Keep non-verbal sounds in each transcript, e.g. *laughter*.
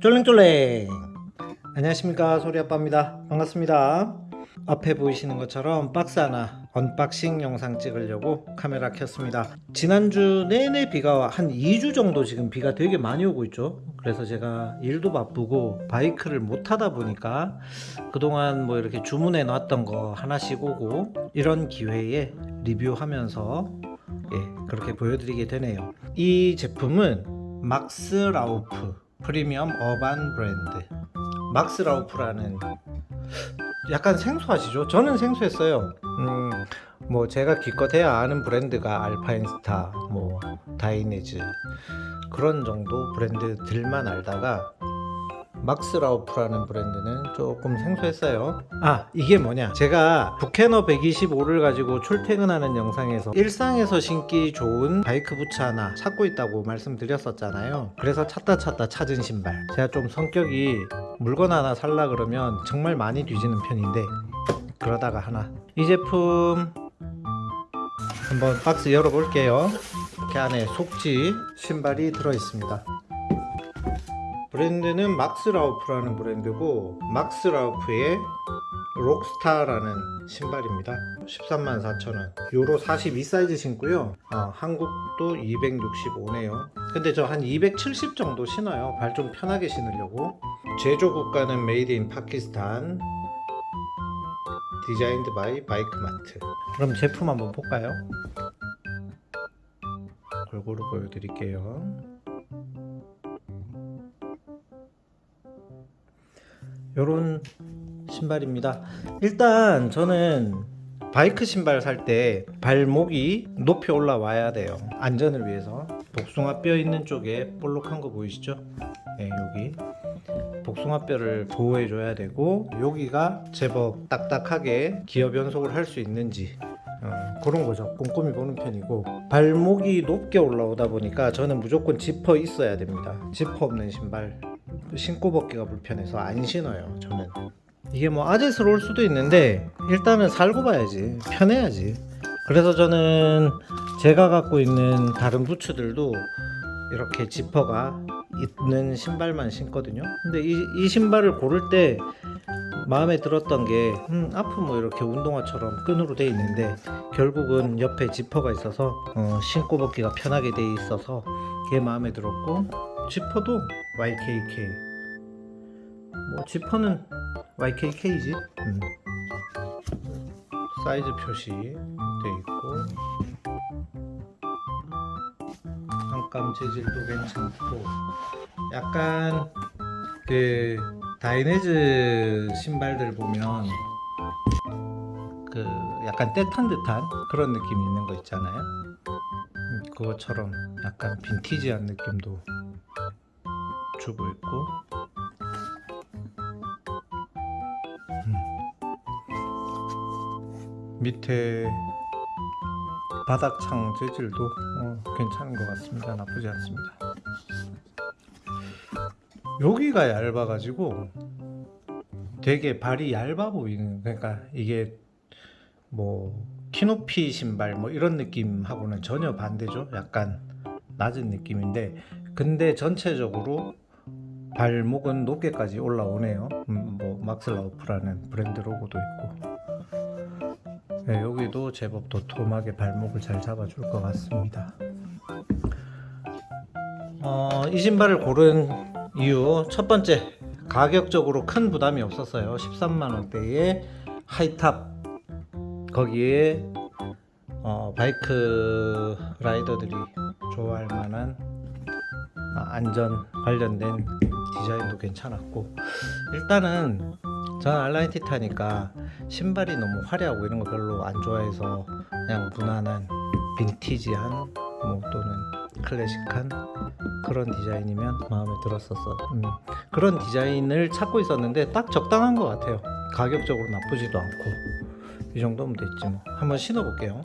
쫄랭쫄랭. 안녕하십니까 소리아빠입니다. 반갑습니다. 앞에 보이시는 것처럼 박스 하나 unboxing 영상 찍으려고 카메라 켰습니다. 지난주 내내 비가 한 2주 정도 지금 비가 되게 많이 오고 있죠. 그래서 제가 일도 바쁘고 바이크를 못 타다 보니까 그동안 뭐 이렇게 주문해 놨던 거 하나씩 오고 이런 기회에 리뷰하면서 예 그렇게 보여드리게 되네요. 이 제품은 막스 라우프 프리미엄 urban 브랜드 막스 라우프라는 약간 생소하시죠? 저는 생소했어요. 음, 뭐 제가 기껏해야 아는 브랜드가 알파인스타, 뭐 다이네즈 그런 정도 브랜드들만 알다가 막스라우프라는 브랜드는 조금 생소했어요. 아 이게 뭐냐. 제가 부캐너 125를 가지고 출퇴근하는 영상에서 일상에서 신기 좋은 바이크 부츠 하나 찾고 있다고 말씀드렸었잖아요. 그래서 찾다 찾다 찾은 신발. 제가 좀 성격이 물건 하나 살라 그러면 정말 많이 뒤지는 편인데 그러다가 하나. 이 제품 한번 박스 열어볼게요. 이렇게 안에 속지 신발이 들어있습니다 브랜드는 막스라우프라는 브랜드고 막스라우프의 록스타라는 신발입니다. 13만 4천원. 요로 42 사이즈 신고요. 어, 한국도 265네요. 근데 저 한 270 정도 신어요. 발 좀 편하게 신으려고. 제조 국가는 made in Pakistan. designed by 바이크마트. 그럼 제품 한번 볼까요? 골고루 보여드릴게요 요런 신발입니다. 일단 저는 바이크 신발 살 때 발목이 높이 올라와야 돼요. 안전을 위해서. 복숭아 뼈 있는 쪽에 볼록한 거 보이시죠? 네 여기. 복숭아 뼈를 보호해 줘야 되고 여기가 제법 딱딱하게 기어 변속을 할 수 있는지 어, 그런 거죠. 꼼꼼히 보는 편이고. 발목이 높게 올라오다 보니까 저는 무조건 지퍼 있어야 됩니다. 지퍼 없는 신발 신고 벗기가 불편해서 안 신어요 저는. 이게 뭐 아재스러울 수도 있는데 일단은 살고 봐야지 편해야지. 그래서 저는 제가 갖고 있는 다른 부츠들도 이렇게 지퍼가 있는 신발만 신거든요. 근데 이, 이 신발을 고를 때 마음에 들었던 게 음, 앞은 뭐 이렇게 운동화처럼 끈으로 돼 있는데 결국은 옆에 지퍼가 있어서 어, 신고 벗기가 편하게 돼 있어서 그게 마음에 들었고 지퍼도 YKK 뭐 지퍼는 YKK지? 음. 사이즈 표시 돼 있고. 안감 재질도 괜찮고. 약간 그 다이네즈 신발들 보면 그 약간 때탄 듯한 그런 느낌이 있는 거 있잖아요. 음, 그것처럼 약간 빈티지한 느낌도 주고 있고. 음. 밑에 바닥창 재질도 어, 괜찮은 것 같습니다. 나쁘지 않습니다. 여기가 얇아 가지고 되게 발이 얇아 보이는 그러니까 이게 뭐 키높이 신발 뭐 이런 느낌하고는 전혀 반대죠. 약간 낮은 느낌인데 근데 전체적으로 발목은 높게까지 올라오네요. 음, 뭐 막슬라우프라는 브랜드 로고도 있고. 네, 여기도 제법 도톰하게 발목을 잘 잡아줄 것 같습니다. 어, 이 신발을 고른 이유 첫 번째 가격적으로 큰 부담이 없었어요. 13만원대의 하이탑. 거기에 어, 바이크 라이더들이 좋아할 만한 안전 관련된 디자인도 괜찮았고. 일단은 저는 알라인 티타니까 신발이 너무 화려하고 이런 거 별로 안 좋아해서 그냥 무난한 빈티지한 뭐 또는 클래식한 그런 디자인이면 마음에 들었었어 음, 그런 디자인을 찾고 있었는데 딱 적당한 것 같아요. 가격적으로 나쁘지도 않고. 이 정도면 됐지 뭐. 한번 신어 볼게요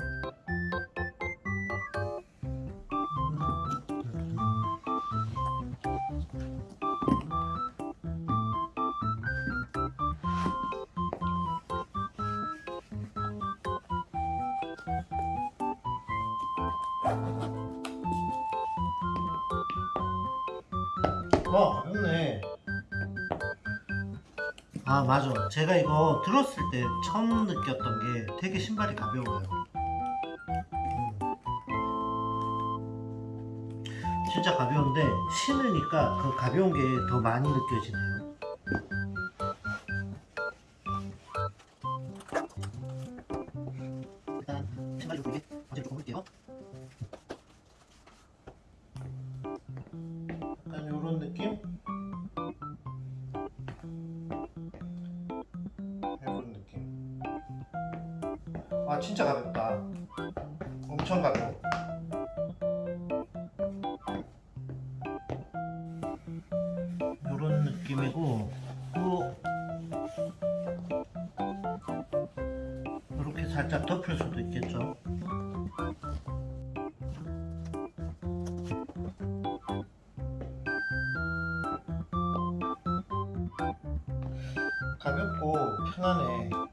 와 가볍네. 아 맞아. 제가 이거 들었을 때 처음 느꼈던 게 되게 신발이 가벼워요. 음. 진짜 가벼운데 신으니까 그 가벼운 게 더 많이 느껴지네요. 일단 신발 좀 보이게 먼저 좀 볼게요 아 진짜 가볍다. 엄청 가벼워. 요런 느낌이고 또 이렇게 살짝 덮을 수도 있겠죠? 가볍고 편하네.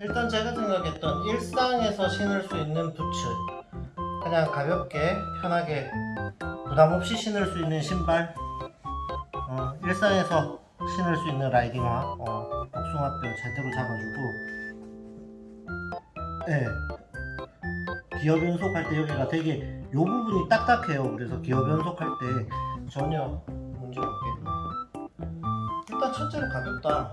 일단 제가 생각했던 일상에서 신을 수 있는 부츠 그냥 가볍게 편하게 부담 없이 신을 수 있는 신발 어, 일상에서 신을 수 있는 라이딩화 어, 복숭아뼈 제대로 잡아주고 예 기어 변속할 때 여기가 되게 요 부분이 딱딱해요. 그래서 기어 변속할 때 전혀 문제가 없겠네. 일단 첫째로 가볍다.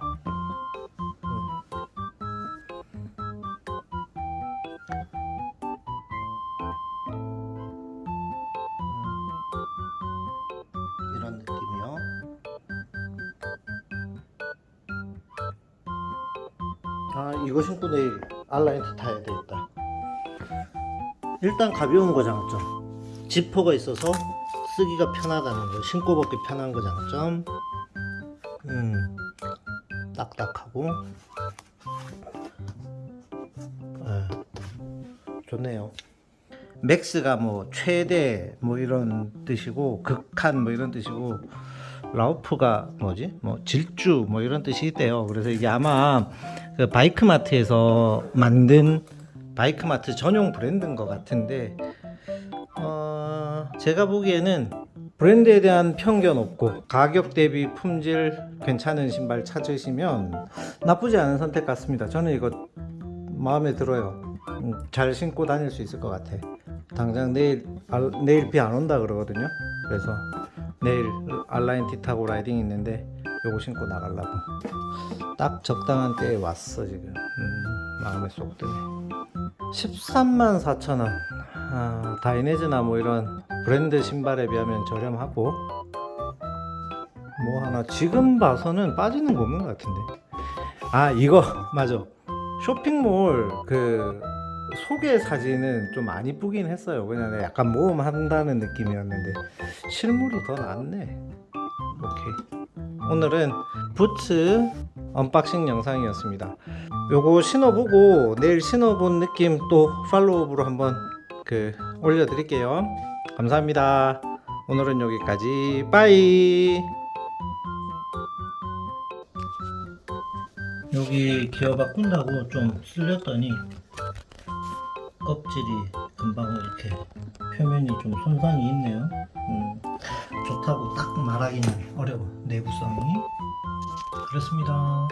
음. 이런 느낌이요. 아 이거 신고 내일 알라인트 타야 되겠다. 일단 가벼운 거 장점 지퍼가 있어서 쓰기가 편하다는 거 신고 벗기 편한 거 장점 음 딱딱하고 예, 좋네요 맥스가 뭐 최대 뭐 이런 뜻이고 극한 뭐 이런 뜻이고 라우프가 뭐지? 뭐 질주 뭐 이런 뜻이 있대요. 그래서 이게 아마 그 바이크 마트에서 만든 바이크 마트 전용 브랜드인 것 같은데 어, 제가 보기에는 브랜드에 대한 편견 없고 가격 대비 품질 괜찮은 신발 찾으시면 나쁘지 않은 선택 같습니다. 저는 이거 마음에 들어요. 음, 잘 신고 다닐 수 있을 것 같아 당장 내일 알- 내일 비 안 온다 그러거든요. 그래서 내일 R nineT 타고 라이딩 있는데 요거 신고 나가려고. 딱 적당한 때에 왔어 지금. 음, 마음에 쏙 드네. 13만 4천원. 아, 다이내즈나 뭐 이런 브랜드 신발에 비하면 저렴하고. 뭐 하나 지금 봐서는 빠지는 거 없는 것 같은데. 아 이거 *laughs* 맞아. 쇼핑몰 그 소개 사진은 좀 안 이쁘긴 했어요. 그냥 약간 모험한다는 느낌이었는데 실물이 더 낫네. 오케이. 오늘은 부츠 unboxing 영상이었습니다. 요거 신어보고 내일 신어본 느낌 또 follow up으로 한번 그 올려드릴게요. 감사합니다. 오늘은 여기까지. bye. 여기 기어 바꾼다고 좀 쓸렸더니 껍질이 금방 이렇게 표면이 좀 손상이 있네요. 음, 좋다고 딱 말하기는 어려워. 내구성이. 그렇습니다